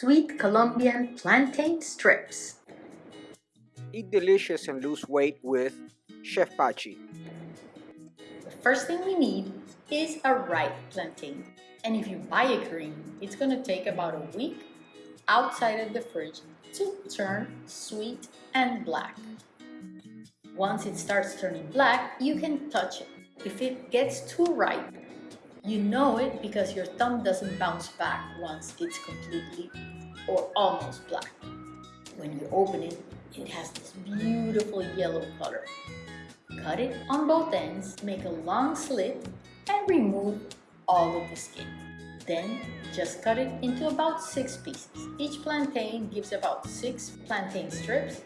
sweet Colombian plantain strips. Eat delicious and lose weight with Chef Pachi. The first thing we need is a ripe plantain. And if you buy a green, it's gonna take about a week outside of the fridge to turn sweet and black. Once it starts turning black, you can touch it. If it gets too ripe, you know it because your thumb doesn't bounce back once it's completely or almost black. When you open it, it has this beautiful yellow color. Cut it on both ends, make a long slit, and remove all of the skin. Then just cut it into about six pieces. Each plantain gives about six plantain strips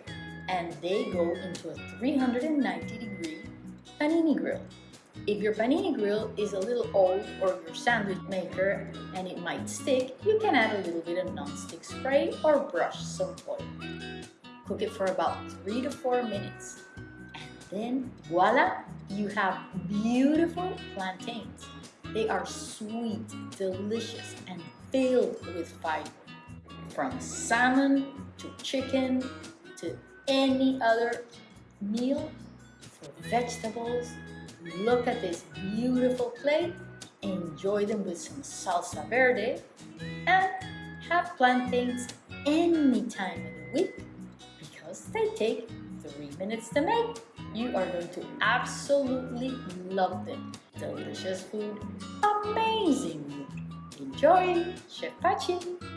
and they go into a 390 degree panini grill. If your panini grill is a little old or your sandwich maker and it might stick, you can add a little bit of non-stick spray or brush some oil. Cook it for about three to four minutes. And then voila, you have beautiful plantains. They are sweet, delicious, and filled with fiber. From salmon to chicken to any other meal for vegetables. Look at this beautiful plate. Enjoy them with some salsa verde and have plantains any time of the week because they take three minutes to make. You are going to absolutely love them. Delicious food, amazing. Enjoy, Chef Pachi.